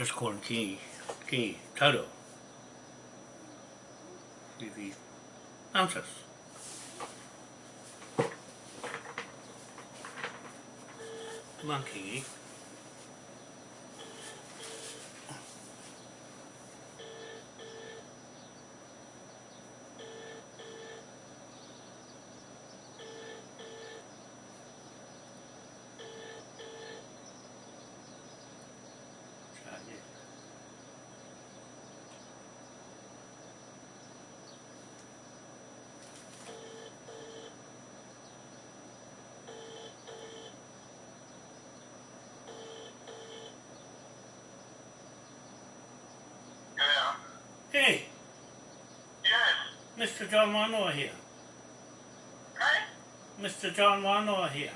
Just call him Kingi. Kingi. Toto. If he answers. Come on, Kingi. Yeah. Hey, Yes. Mr. John Wanoa here. Hey? Mr. John Wanoa here.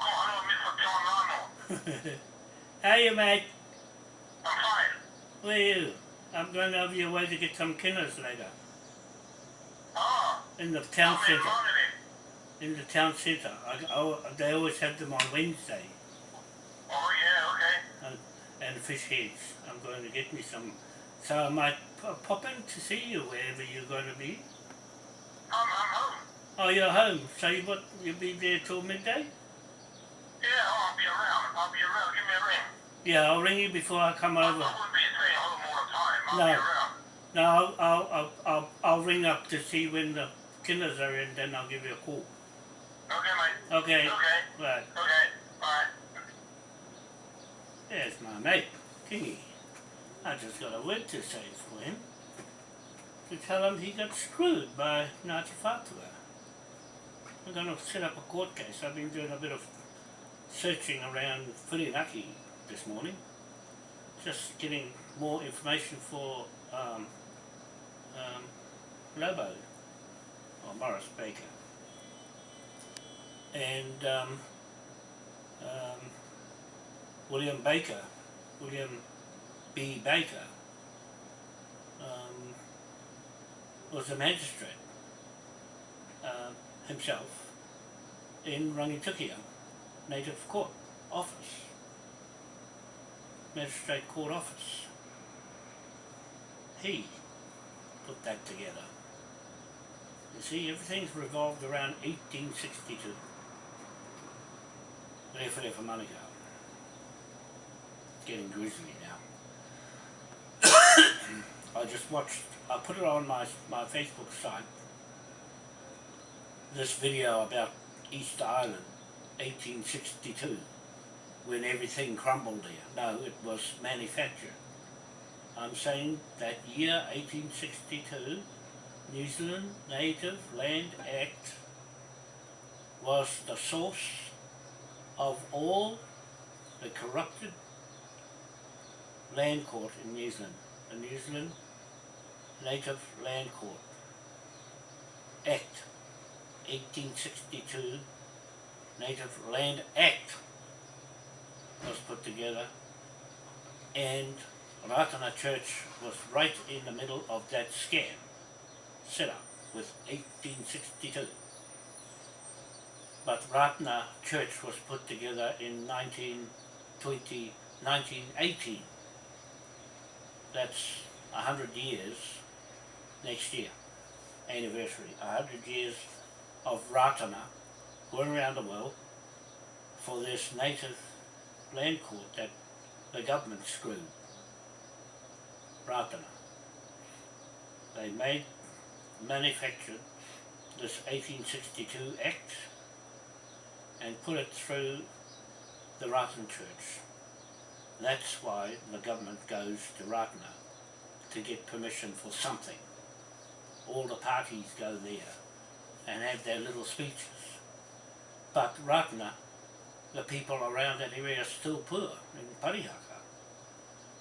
Oh, hello, Mr. John Lano. How you, mate? I'm fine. Where are you? I'm going over your way to get some kinners later. Oh, In the town centre. In the town centre. I, I, they always have them on Wednesday. Oh, yeah, okay. And fish heads. I'm going to get me some. So I might pop in to see you wherever you're going to be. I'm, I'm home. Oh, you're home. So you what? You'll be there till midday? Yeah, oh, I'll be around. I'll be around. Give me a ring. Yeah, I'll ring you before I come I, I over. wouldn't be staying home all the time. I'll No. be around. No, I'll, I'll, I'll, I'll, I'll ring up to see when the kinners are in, then I'll give you a call. Okay, mate. Okay. Okay. Right. Okay. Bye. There's my mate, Kingy. I just got a word to say for him. To tell him he got screwed by Ngāti Whātua. I'm going to set up a court case. I've been doing a bit of searching around Whirinaki this morning. Just getting more information for um, um, Lobo, or Morris Baker. And um, um, William Baker, William B. Baker, um, was a magistrate uh, himself in Rangitukia Native Court Office, Magistrate Court Office. He put that together. You see, everything's revolved around 1862. Rewhare for Manukau getting grizzly. I just watched, I put it on my, my Facebook site, this video about East Island, 1862, when everything crumbled there. No, it was manufactured. I'm saying that year 1862, New Zealand Native Land Act was the source of all the corrupted land court in New Zealand, the New Zealand Native Land Court Act, 1862 Native Land Act was put together and Ratana Church was right in the middle of that scam set up with 1862. But Ratana Church was put together in 1920, 1918 that's a hundred years next year, anniversary, a hundred years of Ratana going around the world for this native land court that the government screwed. Ratana. They made, manufactured this 1862 Act and put it through the Ratana Church. That's why the government goes to Ratana to get permission for something. All the parties go there and have their little speeches. But Ratana, the people around that area are still poor in Parihaka.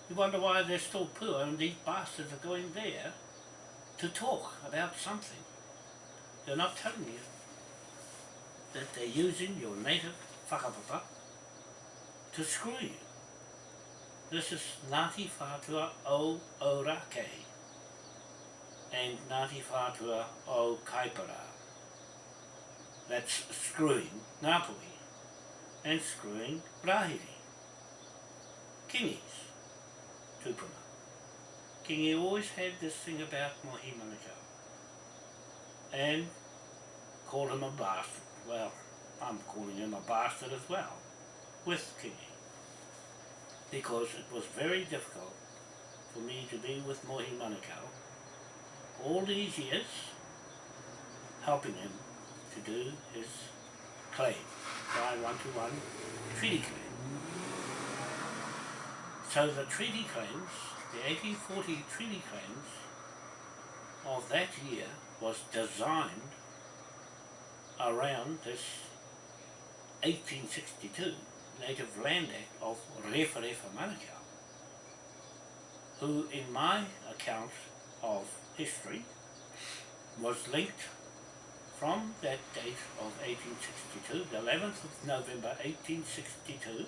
You wonder why they're still poor and these bastards are going there to talk about something. They're not telling you that they're using your native whakapapa to screw you. This is Ngāti Whātua o Orake and Ngāti Whātua o Kaipara. That's screwing Ngāpuhi and screwing Rahiri. Kingis. tupuna. Kingi always had this thing about Mohi Manukau. And called him a bastard. Well, I'm calling him a bastard as well, with Kingi. Because it was very difficult for me to be with Mohi Manukau all these years, helping him to do his claim, by one-to-one treaty claim. So the treaty claims, the 1840 treaty claims of that year was designed around this 1862 Native Land Act of Refa Refa Manukau, who in my account of history was linked from that date of 1862, the 11th of November 1862,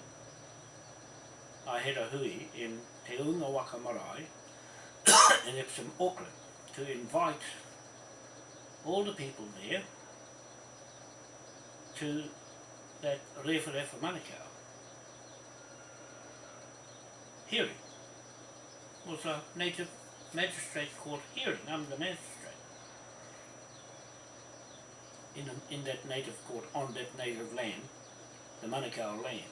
I had a hui in Te Unga Waka Marae in Epsom, Auckland, to invite all the people there to that Refa Refa Manukau hearing. Was a native magistrate court hearing. I'm the magistrate. In, a, in that native court, on that native land, the Manukau land.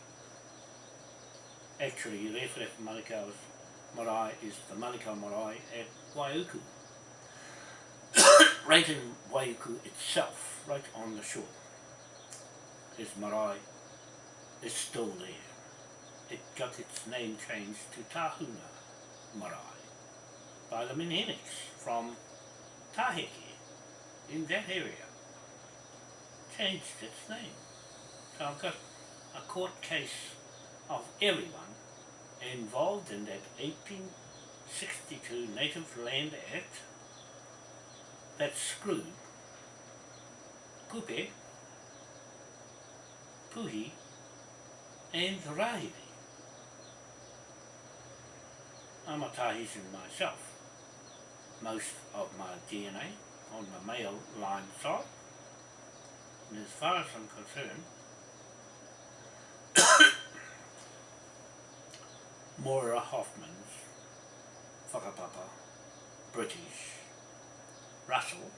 Actually, Refa Refa Manukau's marae is the Manukau marae at Waiuku. right in Waiuku itself, right on the shore. His marae is still there. It got its name changed to Tahuna Marae by the Menenics from Taheke in that area. Changed its name. So I've got a court case of everyone involved in that 1862 Native Land Act that screwed Kupe, Puhi and Rahiri. I'm a Tahitian myself. Most of my DNA on the male line side. And as far as I'm concerned, Moira Hoffman's whakapapa, British, Russell,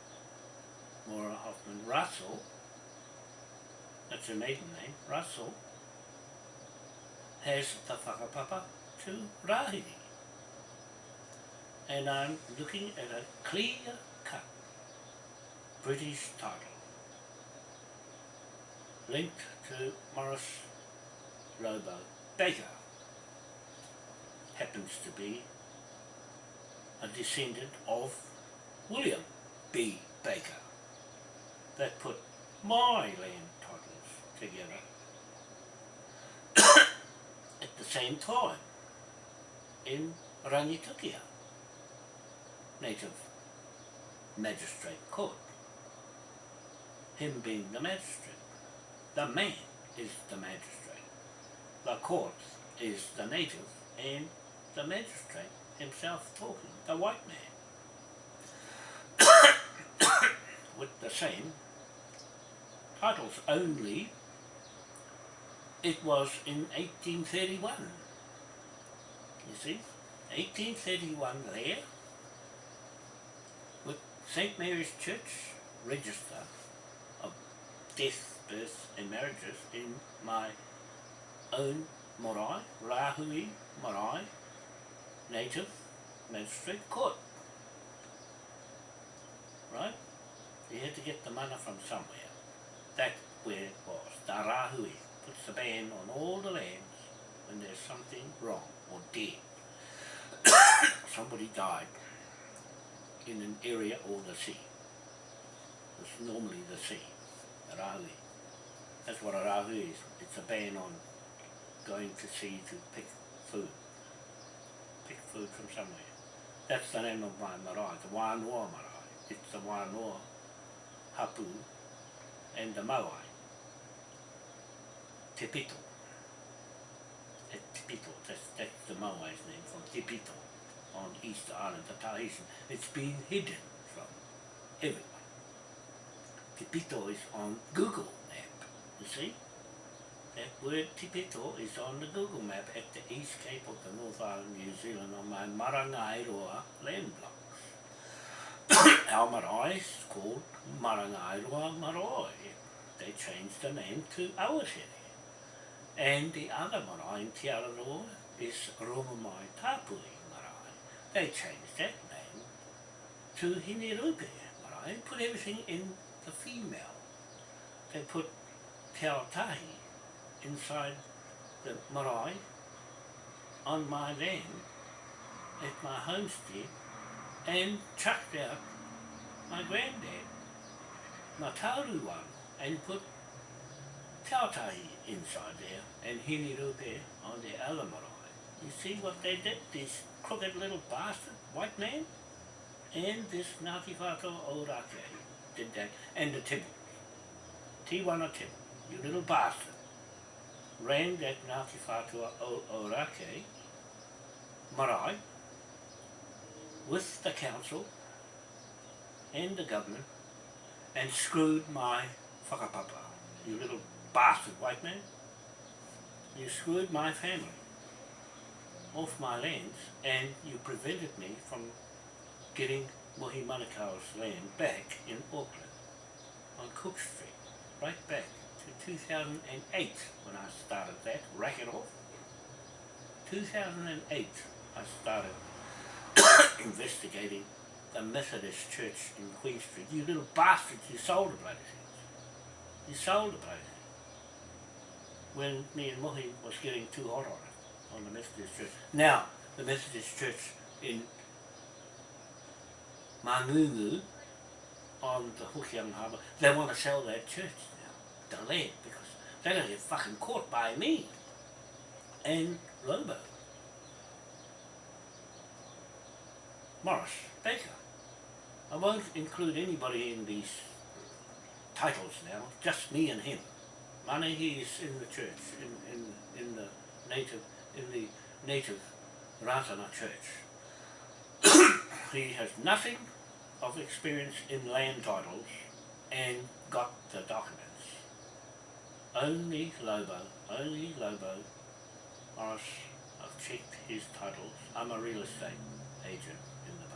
Moira Hoffman Russell, that's her maiden name, Russell, has the whakapapa to Rahiri. And I'm looking at a clear cut British title linked to Morris Robo. Baker happens to be a descendant of William B. Baker that put my land titles together at the same time in Rangitukia native magistrate court. Him being the magistrate. The man is the magistrate. The court is the native and the magistrate himself talking, the white man. With the same titles only it was in 1831. You see? 1831 there St. Mary's Church register of death, birth and marriages in my own marae, Rahui marae, native magistrate court. Right? You had to get the mana from somewhere. That's where it was. The Rahui puts a ban on all the lands when there's something wrong or dead. Somebody died in an area or the sea. It's normally the sea, a rahui. That's what a rahui is. It's a ban on going to sea to pick food. Pick food from somewhere. That's the name of my marae, the Wānoa marae. It's the Wānoa hapu and the mauai. Te Pito. Te Pito, that's, that's the mauai's name from Te Pito on Easter Island, the Tahitian. It's been hidden from everyone. Tipito is on Google map, you see? that word Tipito is on the Google map at the East Cape of the North Island, New Zealand on my Marangairoa land blocks. Our marae is called Marangairoa Marae. They changed the name to Awasere. And the other marae in Te Araroa is Romamai Tapui. They changed that name to Hinerupe but I put everything in the female. They put Te Aotahi inside the marae on my land at my homestead and chucked out my granddad, my one, and put Tautahi inside there and Hinerupe on the other marae. You see what they did, this crooked little bastard, white man? And this Whātua Ōrake did that, and the Tibu. Tiwana Tibu, you little bastard, ran that Whātua Ōrake marae with the council and the government and screwed my whakapapa, you little bastard white man. You screwed my family off my lands and you prevented me from getting Mohi Manukau's land back in Auckland on Cook Street, right back to 2008 when I started that, rack it off. 2008 I started investigating the Methodist Church in Queen Street. You little bastards, you sold the bloody things. You sold the bloody things. When me and Mohi was getting too hot on it, on the Methodist Church. Now, the Methodist Church in Mangungu, on the Hokianga Harbour, they want to sell their church now, the land, because they're going to get fucking caught by me and Lobo. Morris Baker. I won't include anybody in these titles now, just me and him. Manahi is in the church, in, in, in the native, in the native Ratana church. he has nothing of experience in land titles and got the documents. Only Lobo, only Lobo, Morris, I've checked his titles. I'm a real estate agent in the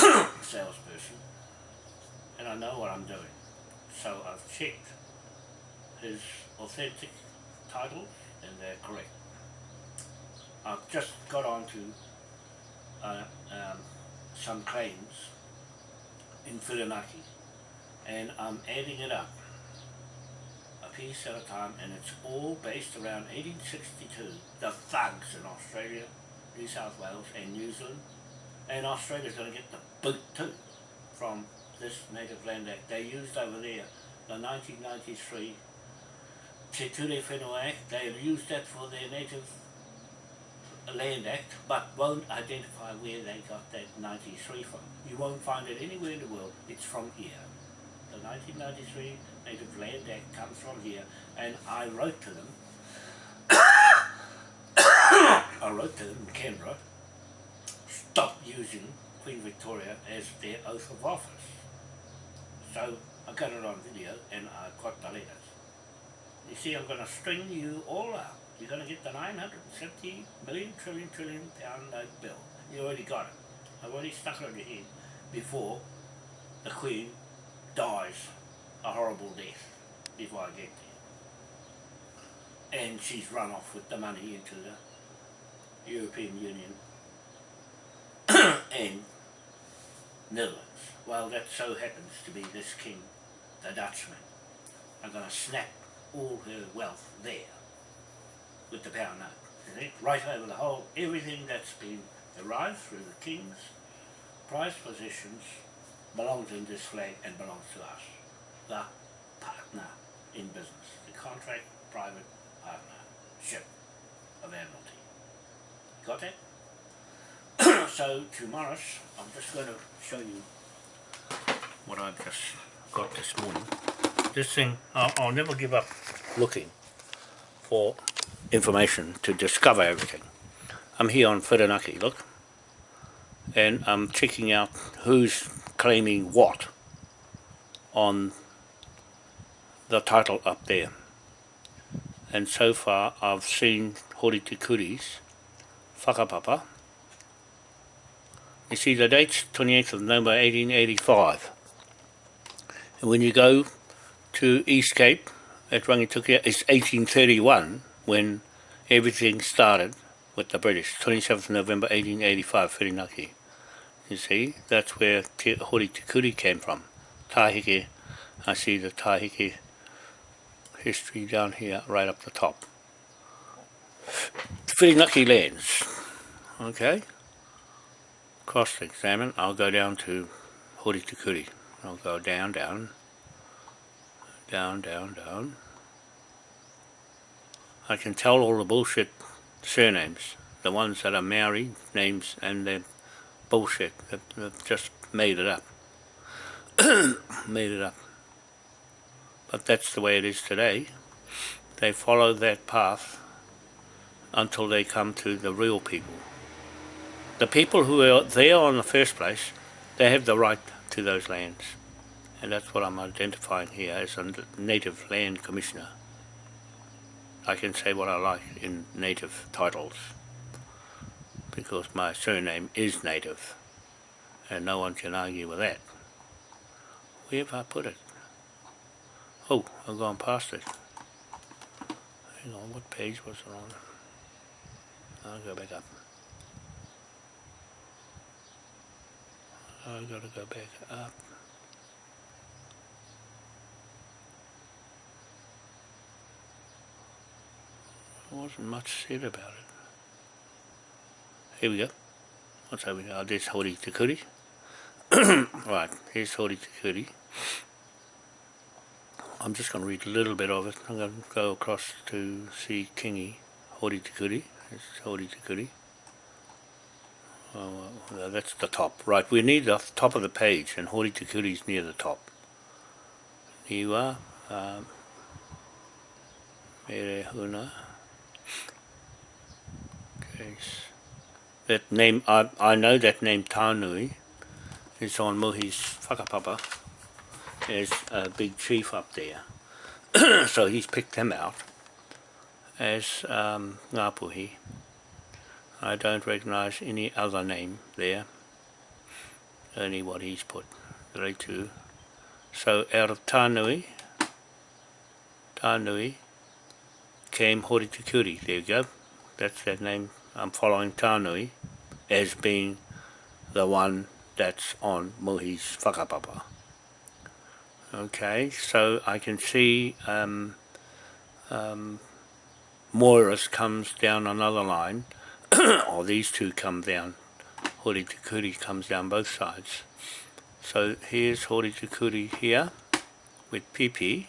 past, salesperson, and I know what I'm doing. So I've checked his authentic titles and they're correct. I've just got on to uh, um, some claims in Whirinaki and I'm adding it up a piece at a time and it's all based around 1862 the thugs in Australia New South Wales and New Zealand. And Australia's going to get the boot too from this Native Land Act. They used over there the 1993 Te Ture Whenua Act. They used that for their Native Land Act, but won't identify where they got that 93 from. You won't find it anywhere in the world, it's from here. The 1993 Native Land Act comes from here, and I wrote to them, I wrote to them in Canberra, stop using Queen Victoria as their oath of office. So I got it on video and I got the letters. You see, I'm going to string you all up you're going to get the 950 million trillion trillion pound note bill. You already got it. I've already stuck it on your head before the Queen dies a horrible death before I get there. And she's run off with the money into the European Union and Netherlands. Well, that so happens to be this king, the Dutchman. I'm going to snap all her wealth there with the pound note. See? Right over the whole, everything that's been arrived through the king's prized possessions belongs in this flag and belongs to us. The partner in business. The contract private partnership of Admiralty. Got that? so to Morris, I'm just going to show you what I've just got this morning. This thing, I'll, I'll never give up looking for information to discover everything. I'm here on Whirinaki, look, and I'm checking out who's claiming what on the title up there. and so far I've seen Horitikuri's whakapapa. You see the date's 28th of November 1885. And when you go to East Cape at Rangitukia, it's 1831 when everything started with the British, 27th November 1885, Whirinaki. You see, that's where Te Hori came from. Tahike, I see the Tahike history down here, right up the top. Whirinaki lands, okay? Cross-examine, I'll go down to Hori Takuri. I'll go down, down, down, down, down. I can tell all the bullshit surnames, the ones that are Maori names and they're bullshit, they've, just made it up. made it up. But that's the way it is today. They follow that path until they come to the real people. The people who are there in the first place, they have the right to those lands. And that's what I'm identifying here as a Native Land Commissioner. I can say what I like in native titles because my surname is native and no one can argue with that. Where have I put it? Oh, I've gone past it. Hang on, what page was it on? I'll go back up. I've got to go back up. Wasn't much said about it. Here we go. What's over here? Oh, there's Hori Te Kuri. right, here's Hori Te Kuri. I'm just going to read a little bit of it. I'm going to go across to see Kingi Hori Te Kuri. It's Hori Te Kuri. Oh, well, that's the top. Right, we need the top of the page, and Hori Te Kuri is near the top. Niwa, um, Mere Huna. Case. That name, I, I know that name Tānui is on Muhi's whakapapa. as a big chief up there. so he's picked him out as um, Ngāpuhi. I don't recognise any other name there, only what he's put, Rei tū. So out of Tānui, Tānui came Hori there you go, that's that name. I'm following Tānui as being the one that's on Muhi's whakapapa. Okay, so I can see um, um, Moiris comes down another line, or these two come down. Hori Tukuri comes down both sides. So here's Hori Tukuri here with Pipi,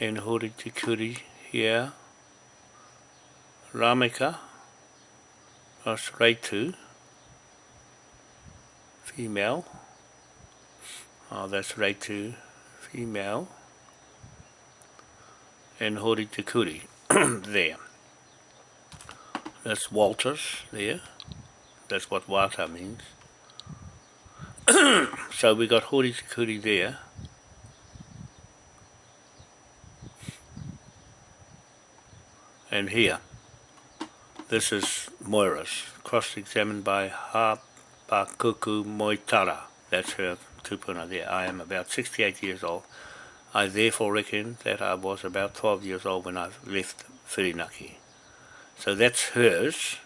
and Hori Tukuri here, Ramika, Ah, that's Reitu, female, Oh, that's right to female. And Hori Te Kuri, there. That's Walters there. That's what Wata means. so we got Hori Te Kuri there. And here, this is Moiras, cross-examined by Hapakuku Moitara. That's her tupuna there. I am about 68 years old. I therefore reckon that I was about 12 years old when I left Whirinaki. So that's hers.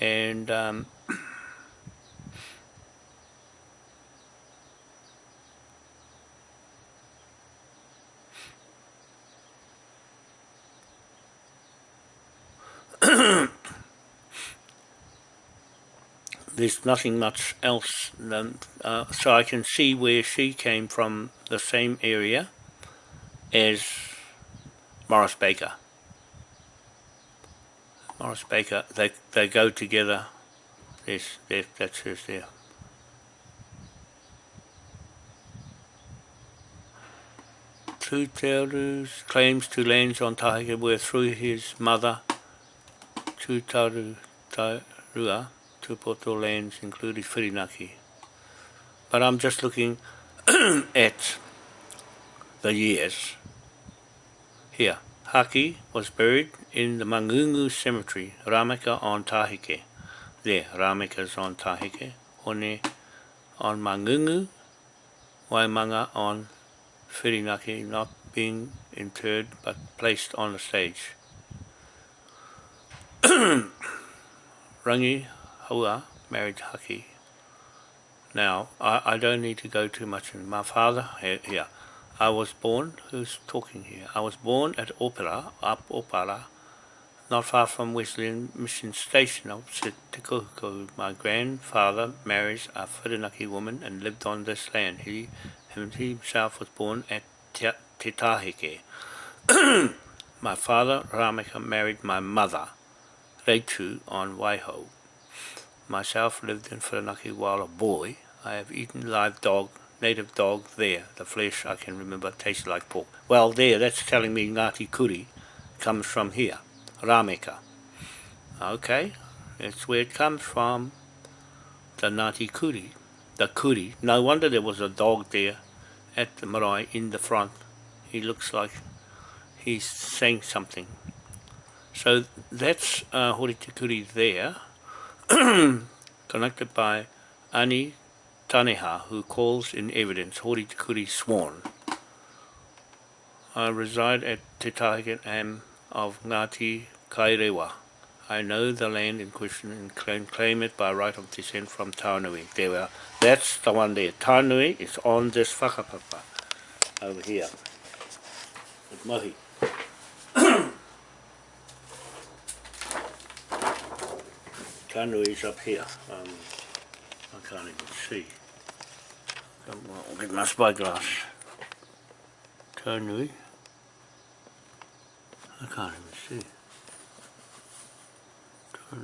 And um, there's nothing much else than, uh, so I can see where she came from the same area as Morris Baker. Morris Baker, they, they go together, there's, there, that's hers there. Tutaru's claims to lands on Tahike were through his mother, Tutaru Tairua, Tupoto lands, including Whirinaki. But I'm just looking at the years here. Haki was buried in the Mangungu Cemetery, Rameka on Tahike. There, Rameka's on Tahike. Hone on Mangungu, Waimanga on Whirinaki, not being interred but placed on the stage. Rangi Haua married Haki. Now, I, I don't need to go too much in my father here. here. I was born, who's talking here? I was born at Opera, up Opera, not far from Wesleyan Mission Station opposite Te Kuhuku. My grandfather marries a Whirinaki woman and lived on this land. He, himself was born at Te, Te my father, Rameka, married my mother, Reitu, on Waiho. Myself lived in Whirinaki while a boy. I have eaten live dog, native dog there. The flesh, I can remember, tasted like pork. Well, there, that's telling me Ngāti Kuri comes from here. Rameka. Okay, that's where it comes from. The Ngāti Kuri. The Kuri. No wonder there was a dog there at the marae in the front. He looks like he's saying something. So that's uh, Hori Te Kuri there, connected by Ani Taneha, who calls in evidence Horitikuri sworn. I reside at Te Am of Ngati Kairewa. I know the land in question and claim, claim it by right of descent from Taunui. There we are. That's the one there. Taunui is on this whakapapa over here. With Mahi. Is up here. Um, I can't even see. I'll get my spyglass. Taunui. I can't even see.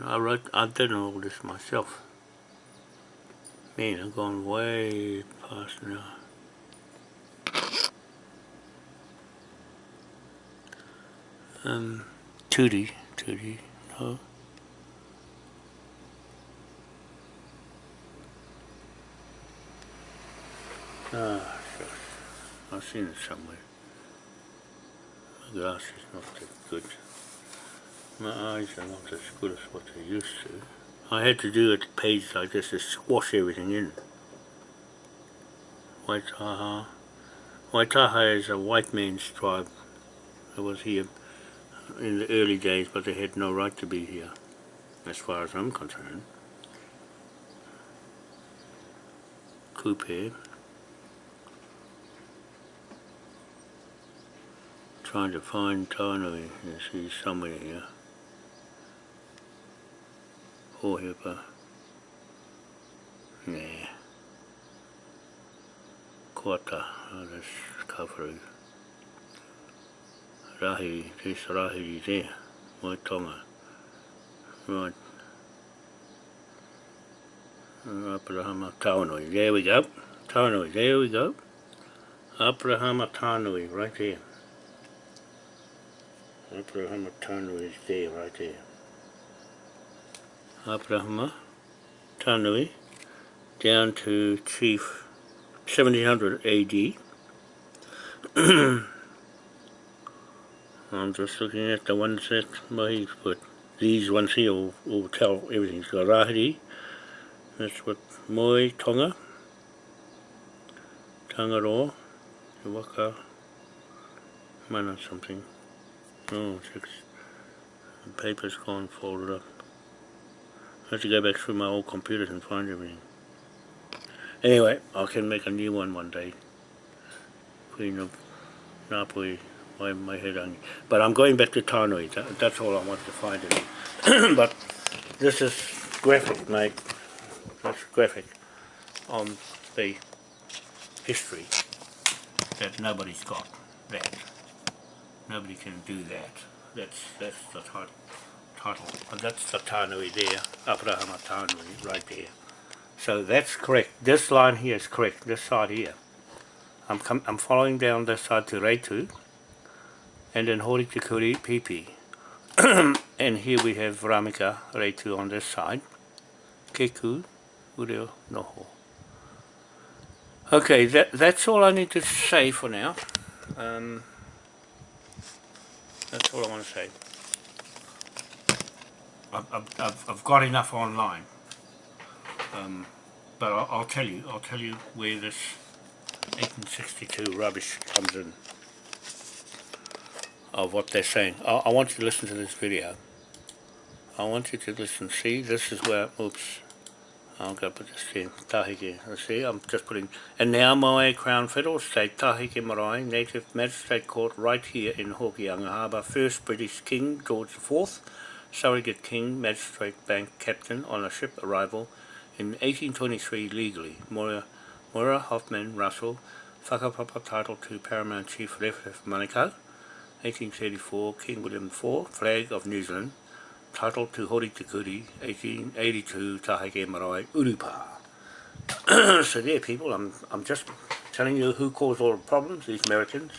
I wrote, I've done all this myself. Man, I've gone way past now. Um, Tootie, Tootie, no. Ah, shucks. I've seen it somewhere. My glass is not that good. My eyes are not as good as what they used to. I had to do a page like this to squash everything in. Waitaha. Waitaha is a white man's tribe that was here in the early days, but they had no right to be here, as far as I'm concerned. Kupe. Trying to find Tānui, he's somewhere here. Hohepa. Nah. Kota, oh, that's Kafaru. Rahi, this Rahi there, my tonga. Right. Abrahama Tānui, there we go. Tānui, there we go. Abrahama Tānui, right there. Abrahama Tanui is there, right there. Abrahama Tanui down to Chief 1700 AD. I'm just looking at the ones that Mahi's put. These ones here will, will tell everything. So Rahiri, that's what Moi Tonga, Tangaroa, Waka, Mana something. Oh, six. The paper's gone folded up. I have to go back through my old computers and find everything. Anyway, I can make a new one one day. Queen of Napoli, my, my head on. But I'm going back to Tanui. That, that's all I want to find it. but this is graphic, mate. That's graphic on the history that nobody's got that. Nobody can do that. That's that's the title title. And that's the Tanui there, Abrahama Tanui, right there. So that's correct. This line here is correct, this side here. I'm, com I'm following down this side to Reitu, and then Hori Tikuri Pipi. and here we have Ramika Reitu on this side. Keku Ureo Noho. Okay, that, that's all I need to say for now. Um, That's all I want to say. I've, I've, I've, got enough online. Um, but I'll, I'll tell you, I'll tell you where this 1862 rubbish comes in of what they're saying. I, I want you to listen to this video. I want you to listen. See, this is where, oops, I'll go put this in, Tahike. See, I'm just putting, and now my Crown Federal State, Tahike Marae, Native Magistrate Court right here in Hokianga Harbour, first British King George IV, surrogate King Magistrate Bank Captain on a ship arrival in 1823 legally. Moira, Moira Hoffman Russell, whakapapa title to Paramount Chief Leftev Manukau, 1834, King William IV, Flag of New Zealand, title to Hori Te Kuri, 1882, Tahike Marae, Urupa. so there people, I'm, I'm just telling you who caused all the problems, these Americans.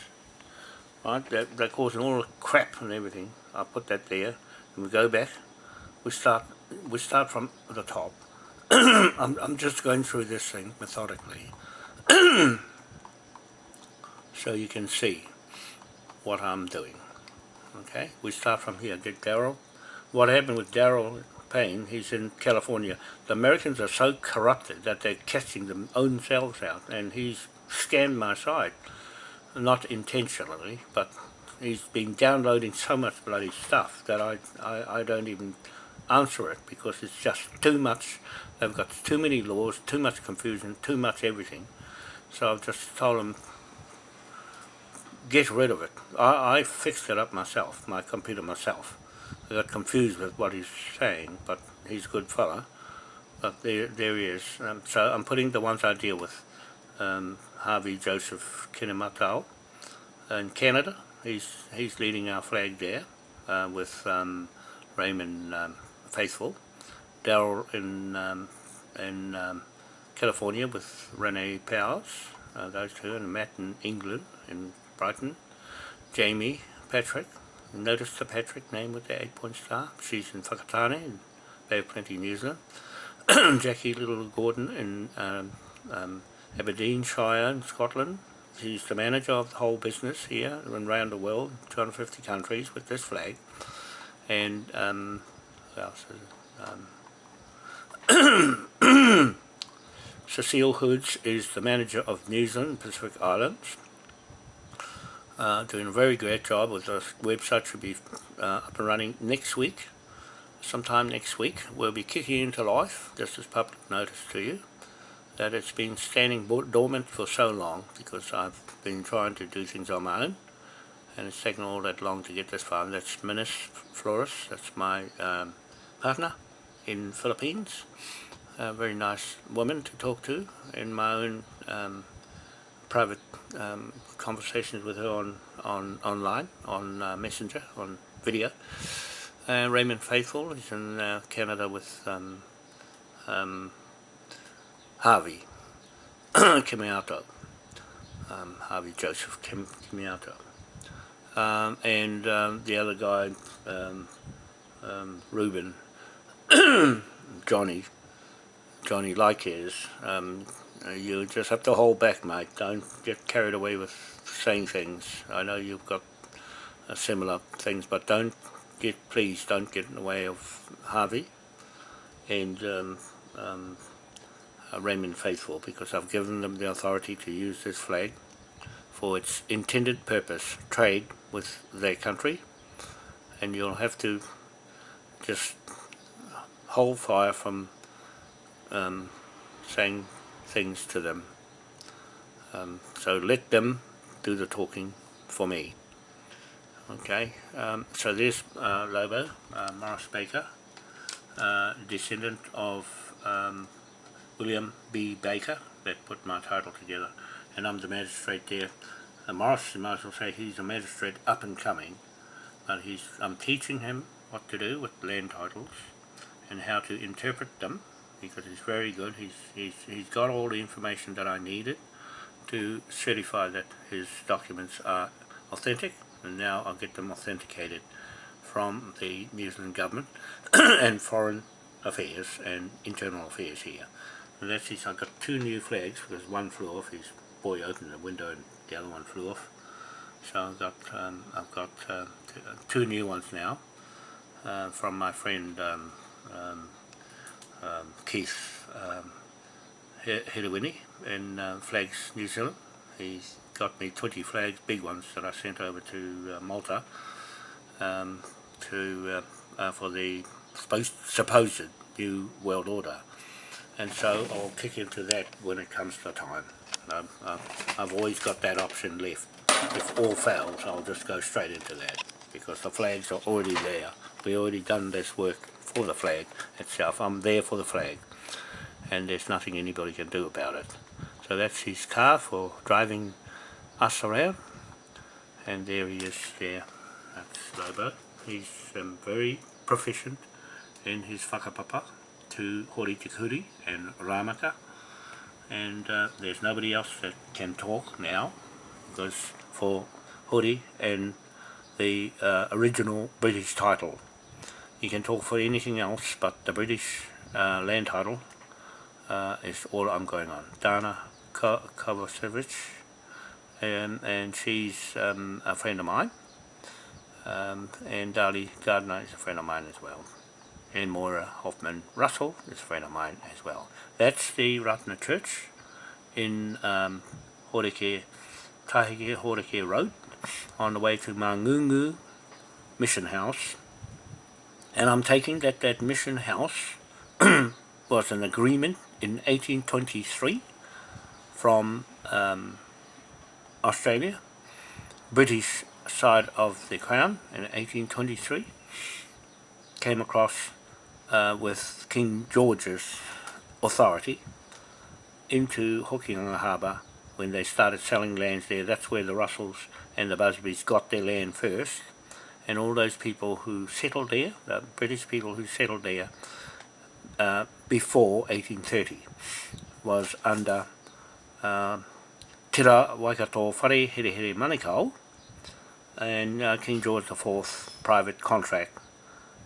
Right, they're, they're causing all the crap and everything. I put that there, and we go back. We start, we start from the top. I'm, I'm just going through this thing methodically. so you can see what I'm doing. Okay, we start from here. Get Daryl. What happened with Daryl Payne? He's in California. The Americans are so corrupted that they're catching them own selves out, and he's scanned my site, not intentionally, but he's been downloading so much bloody stuff that I, I, I don't even answer it because it's just too much. They've got too many laws, too much confusion, too much everything. So I've just told them get rid of it. I, I fixed it up myself, my computer myself. Got confused with what he's saying, but he's a good fella. But there, there he is. Um, so I'm putting the ones I deal with. Um, Harvey Joseph Kinematau in Canada. He's he's leading our flag there uh, with um, Raymond um, Faithful. Daryl in um, in um, California with Renee Powers. Uh, those two, and Matt in England in Brighton. Jamie Patrick, notice the Patrick name with the eight point star. She's in Whakatane in Bay of Plenty, New Zealand. Jackie Little Gordon in um, um, Aberdeenshire in Scotland. She's the manager of the whole business here and around the world, 250 countries with this flag. And um, who else? Um, Cecile Hoods is the manager of New Zealand Pacific Islands uh, doing a very great job with the website should be uh, up and running next week. Sometime next week we'll be kicking into life just as public notice to you that it's been standing dormant for so long because I've been trying to do things on my own and it's taken all that long to get this far. And that's Minis Flores that's my um, partner in Philippines. A very nice woman to talk to in my own um, private um, conversations with her on, on online, on uh, Messenger, on video. Uh, Raymond Faithful is in uh, Canada with um, um, Harvey Kimiato, um, Harvey Joseph Kim, Kimiato. Um, and um, the other guy, Ruben, Johnny, Johnny Likes, you just have to hold back, mate. Don't get carried away with saying things. I know you've got uh, similar things, but don't get, please, don't get in the way of Harvey and um, um, uh, Raymond Faithful, because I've given them the authority to use this flag for its intended purpose, trade with their country, and you'll have to just hold fire from um, saying things to them. Um, so let them do the talking for me. Okay, um, so there's uh, Lobo, uh, Morris Baker, uh, descendant of um, William B. Baker, that put my title together, and I'm the magistrate there. Uh, Morris, you might as well say he's a magistrate up and coming, but he's I'm teaching him what to do with land titles and how to interpret them because he's very good. He's, he's, he's got all the information that I needed to certify that his documents are authentic and now I'll get them authenticated from the New Zealand government and foreign affairs and internal affairs here. And that's his, I've got two new flags because one flew off, his boy opened the window and the other one flew off. So I've got um, I've got uh, two new ones now uh, from my friend um, um, um, Keith um, in uh, Flags, New Zealand. He's got me 20 flags, big ones, that I sent over to uh, Malta um, to uh, uh, for the supposed, supposed new world order. And so I'll kick into that when it comes to time. Um, I've always got that option left. If all fails, I'll just go straight into that because the flags are already there. We've already done this work for the flag itself. I'm there for the flag, and there's nothing anybody can do about it. So that's his car for driving us around, and there he is there. That's Lobo. He's um, very proficient in his whakapapa to Hori Te Kuri and Ramaka and uh, there's nobody else that can talk now because for Hori and the uh, original British title you can talk for anything else but the British uh, land title uh, is all I'm going on. Dana Kovacevic um, and she's um, a friend of mine um, and Dali Gardner is a friend of mine as well and Moira Hoffman Russell is a friend of mine as well. That's the Ratna Church in um, Horeke, Tahike Horeke Road on the way to Mangungu Mission House. And I'm taking that that mission house was an agreement in 1823 from um, Australia, British side of the Crown in 1823, came across uh, with King George's authority into Hokianga Harbour when they started selling lands there. That's where the Russells and the Busbys got their land first. And all those people who settled there, the British people who settled there uh, before 1830, was under uh, Tira Waikato Whare Here Here Manukau and uh, King George IV private contract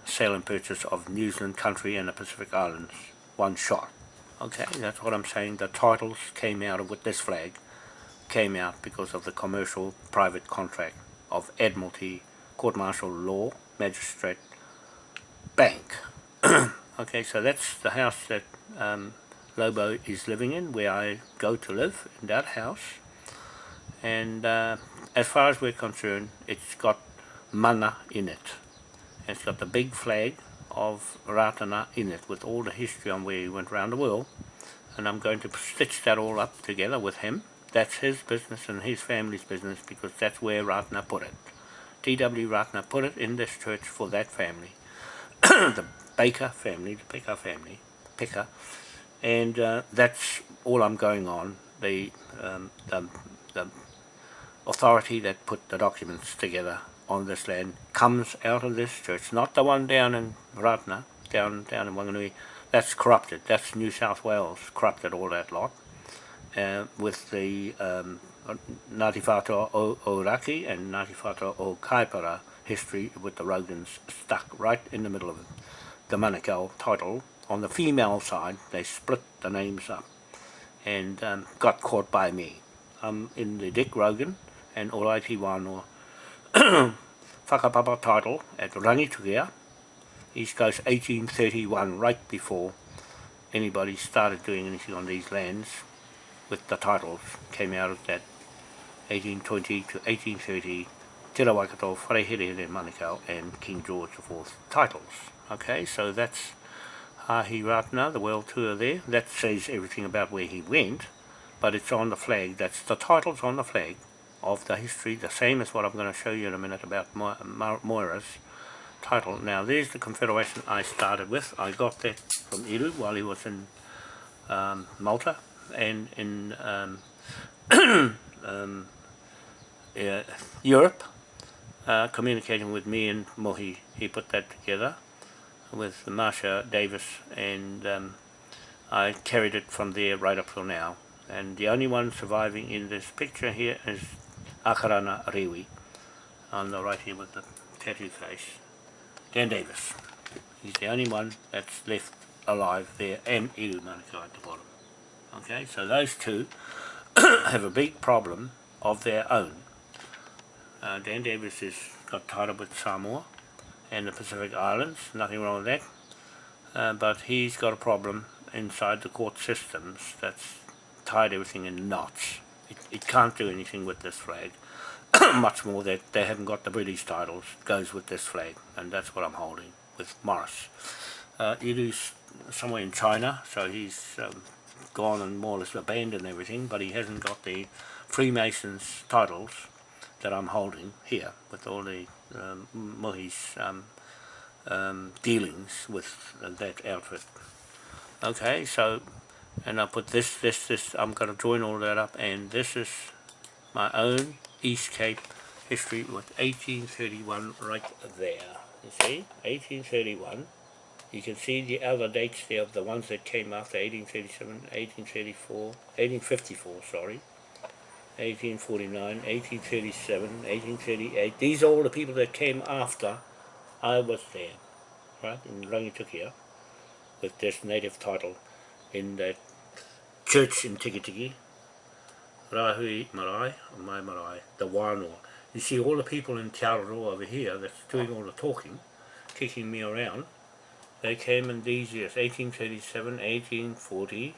sale and purchase of New Zealand country and the Pacific Islands, one shot. Okay, that's what I'm saying. The titles came out of with this flag, came out because of the commercial private contract of Admiralty, Court Martial Law, Magistrate, Bank. okay, so that's the house that um, Lobo is living in, where I go to live in that house. And uh, as far as we're concerned, it's got mana in it. It's got the big flag of Ratana in it with all the history on where he went around the world. And I'm going to stitch that all up together with him. That's his business and his family's business because that's where Ratana put it. T.W. Ratana put it in this church for that family. the Baker family, the Picker family, Picker. And uh, that's all I'm going on. The, um, the, the authority that put the documents together on this land comes out of this church, not the one down in Ratana, down down in Wanganui. That's corrupted. That's New South Wales corrupted all that lot uh, with the um, Ngāti Whātua o Oraki and Ngāti Whātua o Kaipara history with the Rogans stuck right in the middle of it. The Manukau title. On the female side, they split the names up and um, got caught by me. I'm in the Dick Rogan and Oraiti Wānoa whakapapa title at Rangitukia, East Coast 1831, right before anybody started doing anything on these lands with the titles, came out of that 1820 to 1830 Te Rawaikato, Wharehere Manukau and King George IV titles. Okay, so that's Hahi Ratana, the world tour there. That says everything about where he went, but it's on the flag. That's the titles on the flag of the history, the same as what I'm going to show you in a minute about Mo Mo Moira's title. Now, there's the confederation I started with. I got that from Iru while he was in um, Malta and in um, um, uh, Europe, uh, communicating with me and Mohi. He put that together with Marsha Davis and um, I carried it from there right up till now. And the only one surviving in this picture here is Akarana Rewi on the right here with the tattoo face. Dan Davis. He's the only one that's left alive there and Iru Manukau at the bottom. Okay, so those two have a big problem of their own. Uh, Dan Davis is got tied up with Samoa and the Pacific Islands, nothing wrong with that. Uh, but he's got a problem inside the court systems that's tied everything in knots. It, it can't do anything with this flag. Much more that they haven't got the British titles goes with this flag, and that's what I'm holding with Morris. Uh, Iru's somewhere in China, so he's um, gone and more or less abandoned everything, but he hasn't got the Freemasons titles that I'm holding here with all the um, Mohi's um, um, dealings with that outfit. Okay, so, and I put this, this, this, I'm going to join all that up, and this is my own East Cape history with 1831 right there. You see, 1831. You can see the other dates there of the ones that came after 1837, 1834, 1854, sorry. 1849, 1837, 1838. These are all the people that came after I was there, right, in Rangitukia, with this native title in that church in Tikitiki, Rahui Marae, or Mai the Wānoa. You see all the people in Te over here that's doing all the talking, kicking me around, they came in these years, 1837, 1840,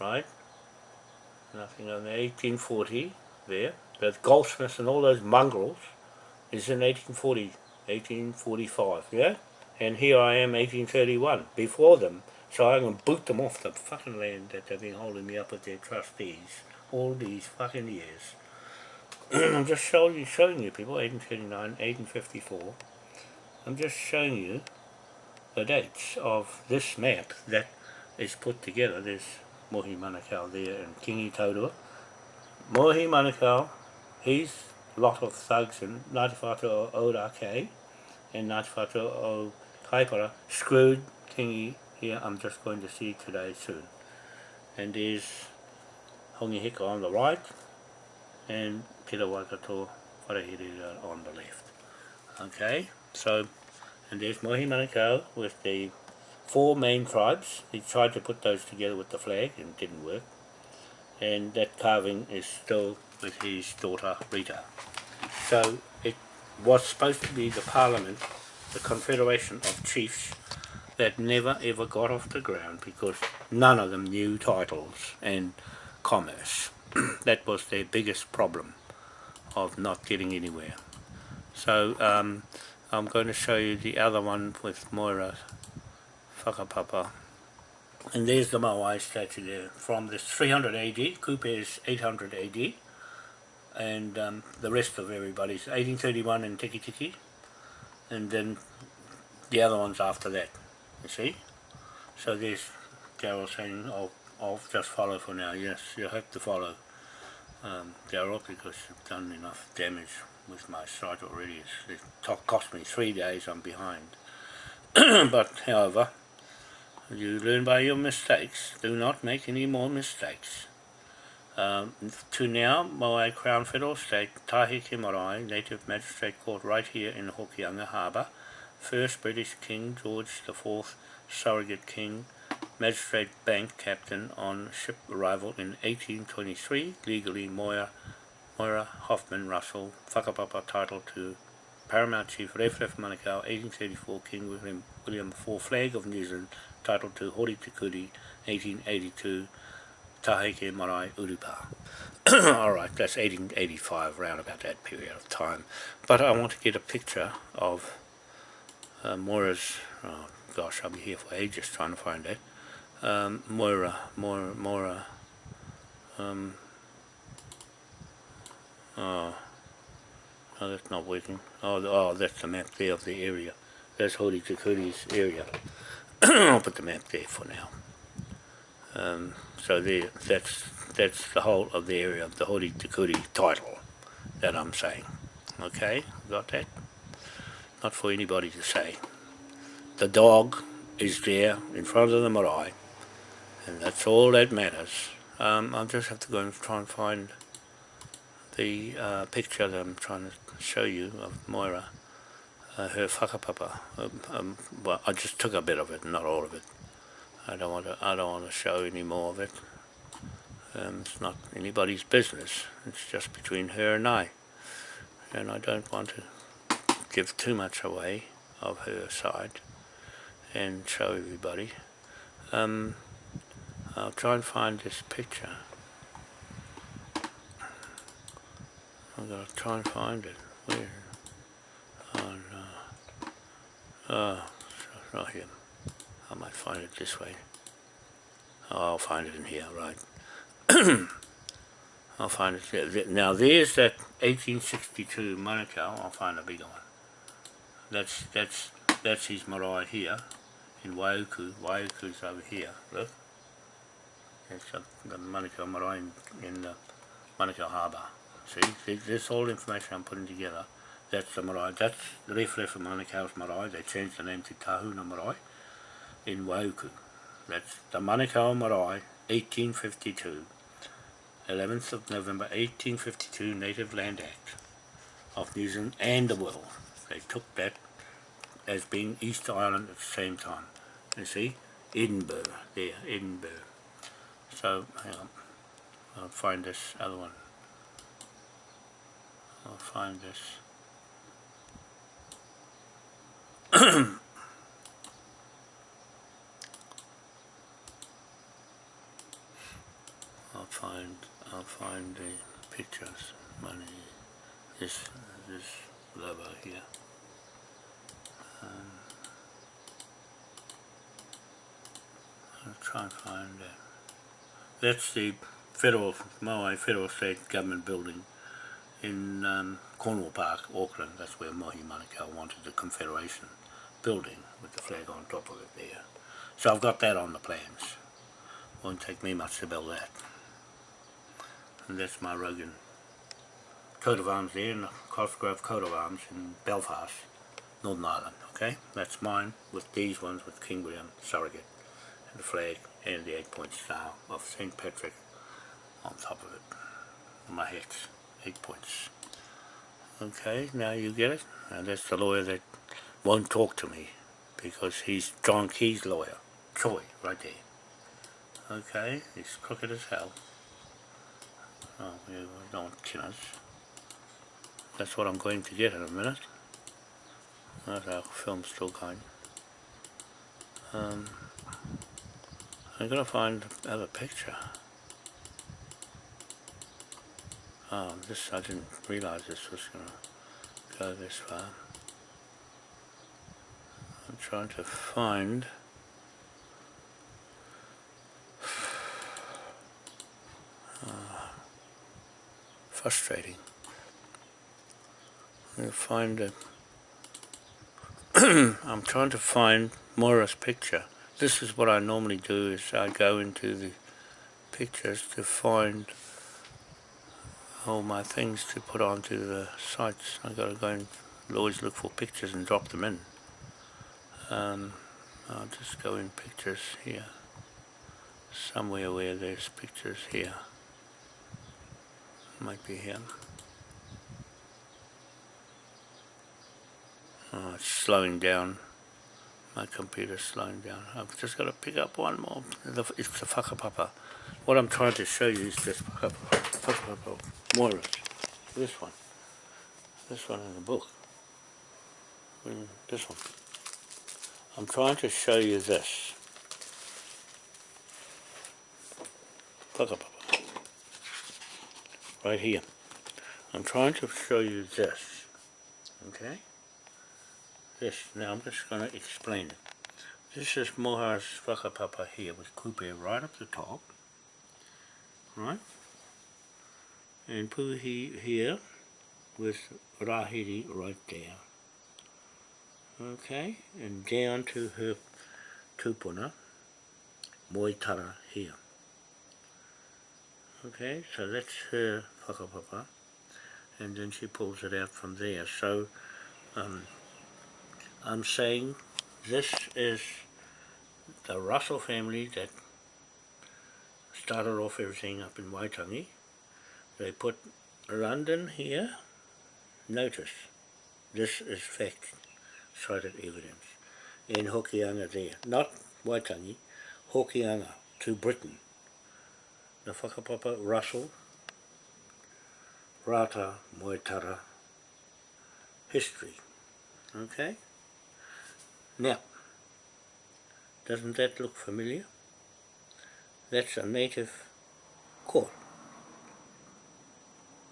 right? Nothing on the 1840 there. The goldsmiths and all those mongrels is in 1840, 1845, yeah? And here I am, 1831, before them. So I'm going to boot them off the fucking land that they've been holding me up with their trustees all these fucking years. I'm just showing you, showing you people, 1839, 1854. I'm just showing you the dates of this map that is put together. There's Mohi Manukau there and Kingi Taurua. Mohi Manukau, he's a lot of thugs in Ngāti Whātua o Ōrake and Ngāti Whātua o Kaipara screwed Kingi here I'm just going to see today soon. And there's Hongi Hika on the right and Pira Waikato Wharehirira on the left. Okay, so, and there's Mohi Manukau with the four main tribes. He tried to put those together with the flag and it didn't work. And that carving is still with his daughter Rita. So it was supposed to be the parliament, the confederation of chiefs that never ever got off the ground because none of them knew titles and commerce. that was their biggest problem of not getting anywhere. So um, I'm going to show you the other one with Moira whakapapa. And there's the Maui statue there from this 300 AD, Kupe is 800 AD, and um, the rest of everybody's 1831 in Tikitiki, and then the other ones after that, you see? So there's Daryl saying, I'll, I'll just follow for now. Yes, you have to follow um, Daryl because you've done enough damage with my site already. It's, it cost me three days, I'm behind. but however, you learn by your mistakes. Do not make any more mistakes. Um, to now, Maui Crown Federal State, Tahiti Marae, Native Magistrate Court right here in Hokianga Harbour. First British King George IV, Surrogate King, Magistrate Bank Captain on ship arrival in 1823, legally Moira, Moira Hoffman Russell, whakapapa title to Paramount Chief Refref Manukau, 1834 King William, William IV Flag of New Zealand, titled to Hori Te Kuri, 1882, Taheke Marae Urupa. Alright, that's 1885, around about that period of time. But I want to get a picture of uh, Moira's, oh gosh, I'll be here for ages trying to find it. Um, Moira, Moira, Moira, um, oh, Oh, that's not working. Oh, oh, that's the map there of the area. That's Hori Te Kuri's area. I'll put the map there for now. Um, so there, that's that's the whole of the area of the Hori Te Kuri title that I'm saying. Okay, got that? Not for anybody to say. The dog is there in front of the marae, and that's all that matters. Um, I'll just have to go and try and find the uh, picture that I'm trying to show you of Moira, uh, her whakapapa. Um, um, well, I just took a bit of it, not all of it. I don't want to. I don't want to show any more of it. Um, it's not anybody's business. It's just between her and I. and I don't want to give too much away of her side and show everybody. Um, I'll try and find this picture. I've got to try and find it. Where? It's right here. I might find it this way. Oh, I'll find it in here, right. I'll find it there. Now there's that 1862 Manukau. I'll find a bigger one. That's that's that's his marae here in Waiuku. Waiuku's over here. Look. It's the Manukau marae in, in the Manukau Harbour. See, See, this all information I'm putting together. That's the marae. That's the Rewharewha Manukau's marae. They changed the name to Tahuna marae in Wauku. That's the Manukau marae, 1852. 11th of November 1852 Native Land Act of New Zealand and the world. They took that as being East Island at the same time. You see, Edinburgh, there, Edinburgh. So, hang on, I'll find this other one. I'll find this. I'll find I'll find the pictures money this this lover here. Um, I'll try and find that that's the federal Maui federal state government building in um, Cornwall Park, Auckland. That's where Mohi Manukau wanted the Confederation building with the flag on top of it there so I've got that on the plans won't take me much to build that and that's my Rogan coat of arms there in the Cosgrove coat of arms in Belfast, Northern Ireland, okay? That's mine with these ones with King William surrogate and the flag and the eight point star of St. Patrick on top of it. My hex, eight points. Okay, now you get it? And that's the lawyer that won't talk to me because he's John Key's lawyer, Troy, right there. Okay, he's crooked as hell. Oh, we don't us. That's what I'm going to get in a minute. That's our film's still going. Um, I'm gonna find another picture. Oh, this I didn't realize this was gonna go this far. I'm trying to find frustrating. I find a I'm trying to find Moira's picture. This is what I normally do is I go into the pictures to find all my things to put onto the sites. I've got to go and always look for pictures and drop them in. Um, I'll just go in pictures here. Somewhere where there's pictures here might be here Oh, it's slowing down. My computer's slowing down. I've just got to pick up one more. It's the whakapapa. What I'm trying to show you is this whakapapa Morris. This one. This one in the book. This one. I'm trying to show you this. Right here. I'm trying to show you this, okay? This, now I'm just going to explain it. This is Moha's whakapapa here with kupe right up the top, right? And puhi here with rahiri right there. Okay, and down to her tupuna, moitara here. Okay, so that's her whakapapa and then she pulls it out from there. So um, I'm saying this is the Russell family that started off everything up in Waitangi. They put London here. Notice, this is fact, cited evidence. In Hokianga there, not Waitangi, Hokianga to Britain. The whakapapa Russell Rata Moetara history. Okay? Now, doesn't that look familiar? That's a native court.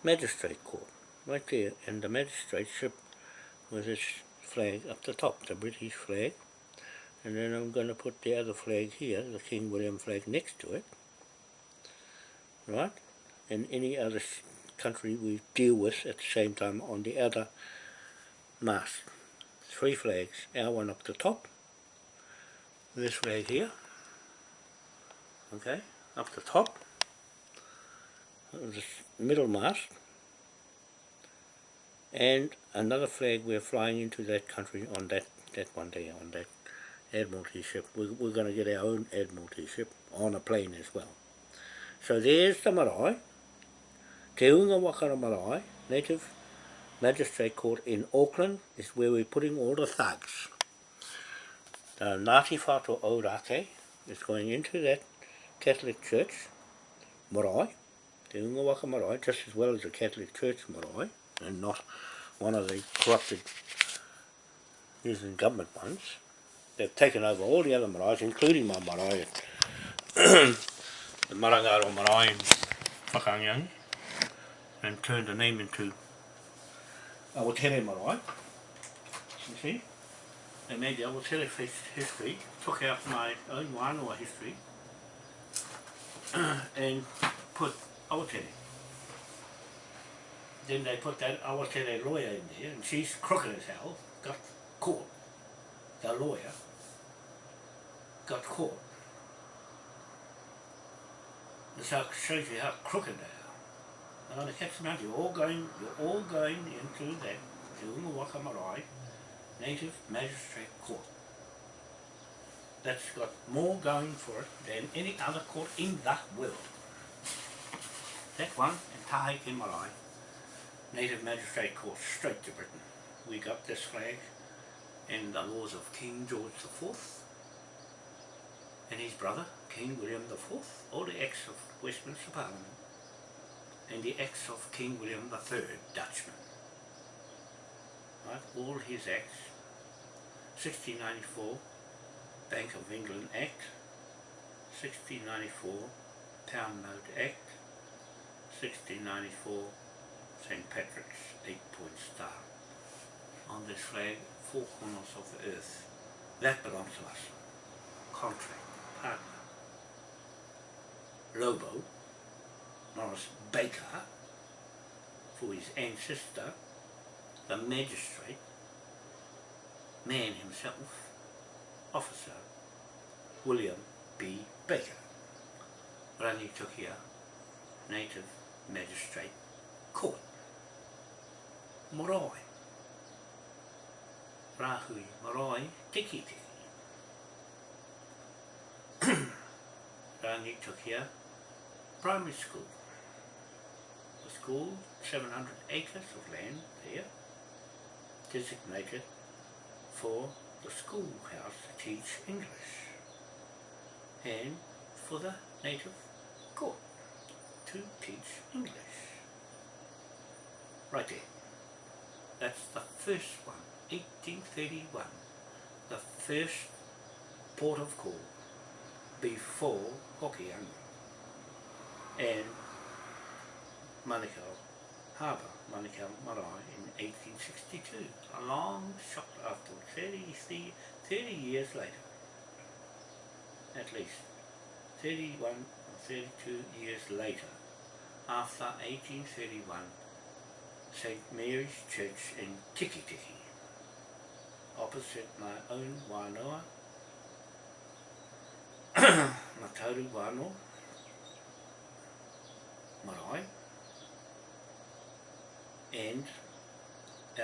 Magistrate court. Right there, and the magistrateship with its flag up the top, the British flag. And then I'm going to put the other flag here, the King William flag next to it. Right? And any other country we deal with at the same time on the other mast. Three flags, our one up the top, this flag here, okay, up the top, this middle mast, and another flag we're flying into that country on that, that one day, on that Admiralty ship. We're, we're going to get our own Admiralty ship on a plane as well. So there's the marae, Te Unga Wakara Marae, Native Magistrate Court in Auckland is where we're putting all the thugs. The Ngāti Whātua Ōrākei is going into that Catholic Church, marae, Te Unga Waka Marae, just as well as the Catholic Church marae, and not one of the corrupted New Zealand government ones. They've taken over all the other marae, including my marae, the Marangaro marae in Whakangiang, and turned the name into Awatere marae. You see? They made the Awatere history, took out my own Wānoa history, and put Awatere. Then they put that Awatere lawyer in there, and she's crooked as hell, got caught. The lawyer got caught. This shows you how crooked they are. And on the kept saying, you're all going you're all going into that Te Unga Waka Marae Native Magistrate Court. That's got more going for it than any other court in the world. That one in Taheke Marae, Native Magistrate Court, straight to Britain. We got this flag in the laws of King George IV and his brother, King William IV, all the acts of Westminster Parliament, and the acts of King William III, Dutchman. Right, all his acts, 1694 Bank of England Act, 1694 Pound Note Act, 1694 St. Patrick's eight-point star. On this flag, four corners of the earth. That belongs to us. Contract partner, Lobo, Morris Baker, for his ancestor, the magistrate, man himself, officer, William B. Baker, Rangitukia, native magistrate court, Marae, Rahui Marae Tiki Tiki. Rangitukia Primary School. The school, 700 acres of land there, designated for the schoolhouse to teach English and for the native court to teach English. Right there. That's the first one, 1831. The first port of call before Hokianga and Manukau Harbour, Manukau Marae in 1862, a long shot after 30, 30 years later, at least 31 or 32 years later, after 1831, St. Mary's Church in Tiki Tiki, opposite my own Wānoa Matauru Wano, Marae, and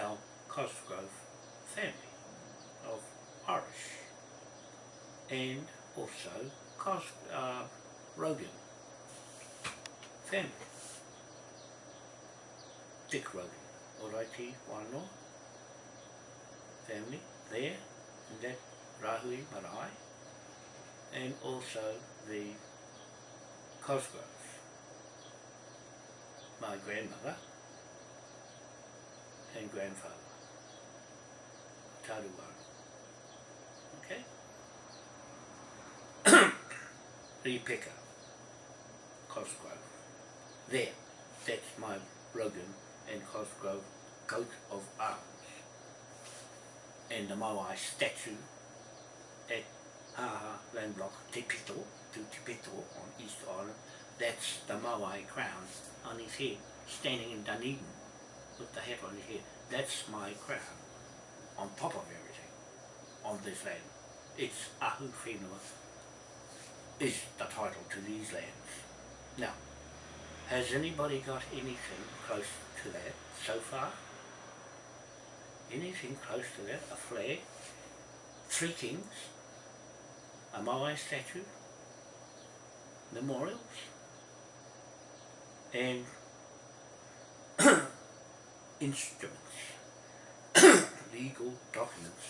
our Cosgrove family of Irish, and also Cos uh, Rogan family. Dick Rogan, Oraiti Wano family there, and that Rahui Marae, and also the Cosgroves. My grandmother and grandfather Taruwara. Okay? Ripeka, Cosgrove. There, that's my Rogan and Cosgrove coat of arms. And the Maui statue at Haha Land Block Te Pito, to Te Pito on East Island, that's the Maui crown on his head, standing in Dunedin with the hat on his head. That's my crown, on top of everything, on this land. It's Ahu Whenua is the title to these lands. Now, has anybody got anything close to that so far? Anything close to that? A flag? Three kings? A Maui statue? Memorials? And instruments, legal documents,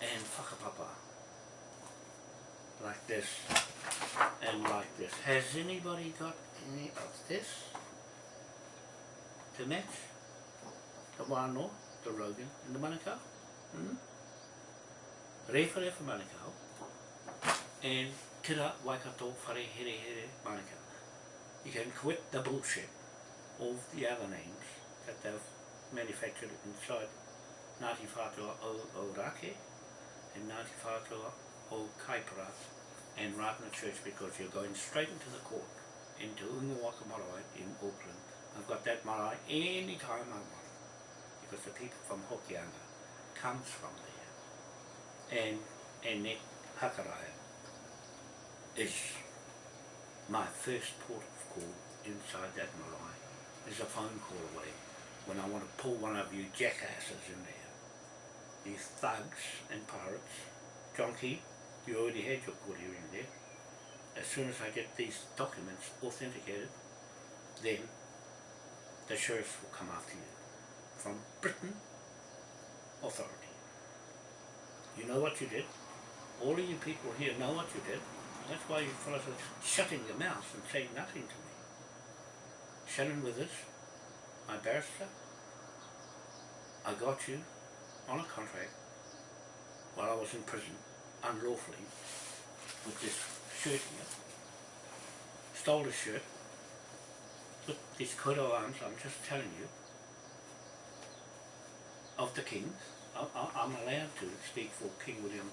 and whakapapa, like this, and like this. Has anybody got any of this to match the wano, the Rogan, and the Manukau? Hmm? Rewhare for Manukau, and tira waikato whare here here Manukau. You can quit the bullshit of the other names that they've manufactured inside Ngāti Whātua o, o Rake and Ngāti Whātua o Kaipara and Ratna Church because you're going straight into the court into Ungawaka Marae in Auckland. I've got that marae any time I want because the people from Hokianga comes from there and and that Hakaraya is my first port of call inside that marae is a phone call away when I want to pull one of you jackasses in there. These thugs and pirates. Key, you already had your court hearing. As soon as I get these documents authenticated, then the sheriff will come after you. From Britain Authority. You know what you did. All of you people here know what you did. That's why you fellas are shutting your mouths and saying nothing to me. Shannon Withers, my barrister, I got you on a contract while I was in prison unlawfully with this Stole the shirt with this coat of arms, I'm just telling you, of the kings. I, I'm allowed to speak for King William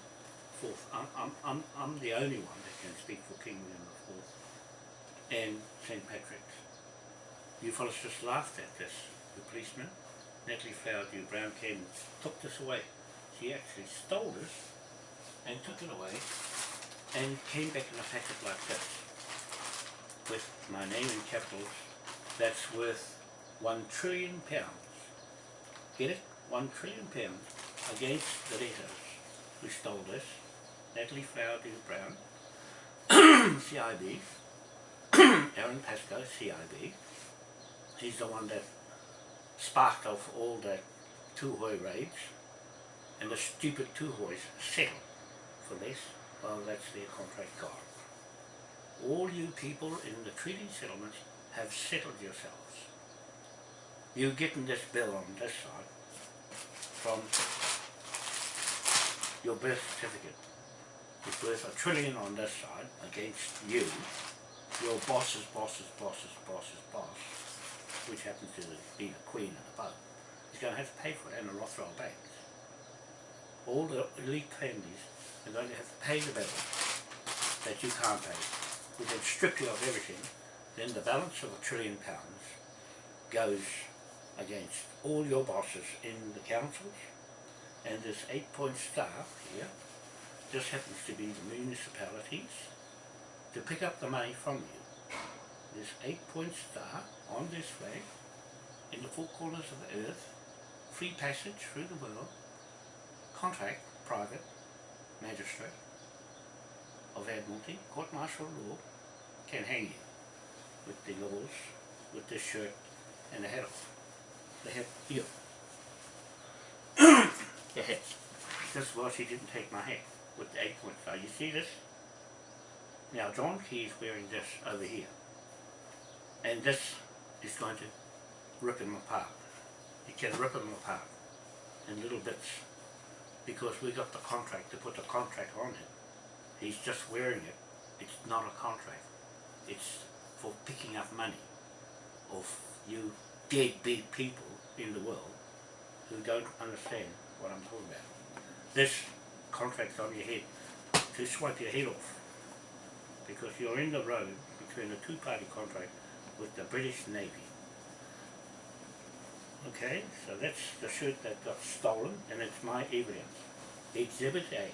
IV. I'm, I'm, I'm, I'm the only one that can speak for King William IV and St. Patrick's. You fellas just laughed at this, the policeman. Natalie Flowerdew Brown came and took this away. She actually stole this and took it away and came back in a packet like this with my name in capitals that's worth one trillion pounds. Get it? One trillion pounds against the letters who stole this. Natalie Flower Flowerdew Brown, CIB, Aaron Pascoe, CIB. He's the one that sparked off all the Tuhoe raids and the stupid Tuhoes settled for this. Well, that's their contract gone. All you people in the treaty settlements have settled yourselves. You're getting this bill on this side from your birth certificate. It's worth a trillion on this side against you, your boss's boss's boss's boss's boss, which happens to be the Queen and above, is going to have to pay for it and the Rothschild banks. All the elite families are going to have to pay the bill that you can't pay. We can strip you of everything, then the balance of a trillion pounds goes against all your bosses in the councils and this eight-point star here just happens to be the municipalities to pick up the money from you. This eight-point star on this flag in the four corners of the earth, free passage through the world, contract, private, magistrate of Admiralty, court martial law, can hang you with the laws, with this shirt and the hat off. The hat here. the hat. This is why she didn't take my hat with the eight point star. You see this? Now John Key is wearing this over here. And this is going to rip him apart. It can rip him apart in little bits because we got the contract to put the contract on him. He's just wearing it. It's not a contract. It's for picking up money of you deadbeat people in the world who don't understand what I'm talking about. This contract's on your head to swipe your head off because you're in the road between a two-party contract with the British Navy. Okay, so that's the shirt that got stolen and it's my evidence. Exhibit A.